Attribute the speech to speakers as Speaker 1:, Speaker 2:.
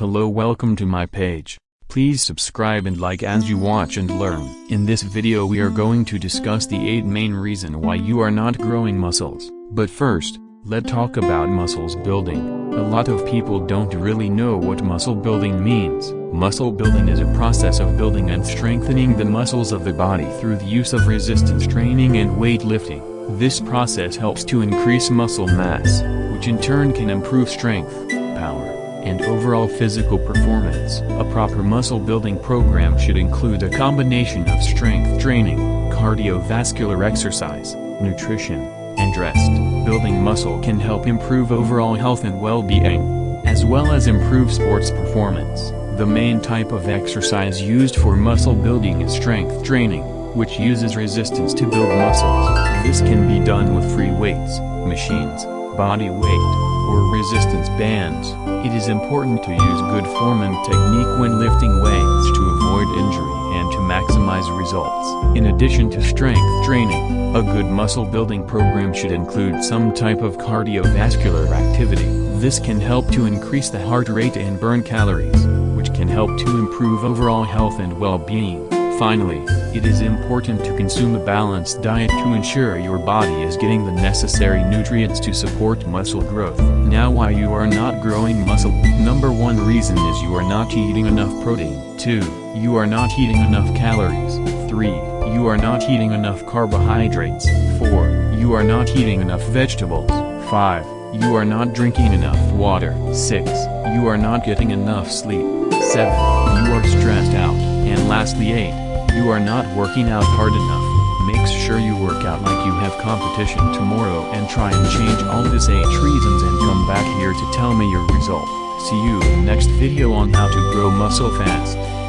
Speaker 1: Hello welcome to my page. Please subscribe and like as you watch and learn. In this video we are going to discuss the 8 main reason why you are not growing muscles. But first, let talk about muscles building. A lot of people don't really know what muscle building means. Muscle building is a process of building and strengthening the muscles of the body through the use of resistance training and weightlifting. This process helps to increase muscle mass, which in turn can improve strength, power, and overall physical performance. A proper muscle building program should include a combination of strength training, cardiovascular exercise, nutrition, and rest. Building muscle can help improve overall health and well-being, as well as improve sports performance. The main type of exercise used for muscle building is strength training, which uses resistance to build muscles. This can be done with free weights, machines, body weight, or resistance bands. It is important to use good form and technique when lifting weights to avoid injury and to maximize results. In addition to strength training, a good muscle building program should include some type of cardiovascular activity. This can help to increase the heart rate and burn calories, which can help to improve overall health and well-being. Finally, it is important to consume a balanced diet to ensure your body is getting the necessary nutrients to support muscle growth. Now why you are not growing muscle. Number one reason is you are not eating enough protein. 2. You are not eating enough calories. 3. You are not eating enough carbohydrates. 4. You are not eating enough vegetables. 5. You are not drinking enough water. 6. You are not getting enough sleep. 7. You are stressed out. And lastly 8. You are not working out hard enough. Make sure you work out like you have competition tomorrow and try and change all these 8 reasons and come back here to tell me your result. See you in the next video on how to grow muscle fast.